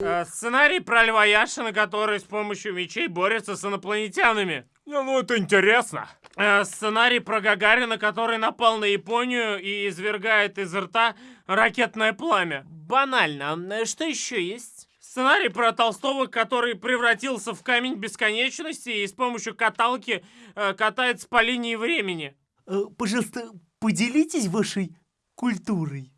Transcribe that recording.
Э, сценарий про Льва Яшина, который с помощью мечей борется с инопланетянами. Ну, это интересно. Э, сценарий про Гагарина, который напал на Японию и извергает из рта ракетное пламя. Банально. А, э, что еще есть? Сценарий про Толстого, который превратился в камень бесконечности и с помощью каталки катается по линии времени. Пожалуйста, поделитесь вашей культурой.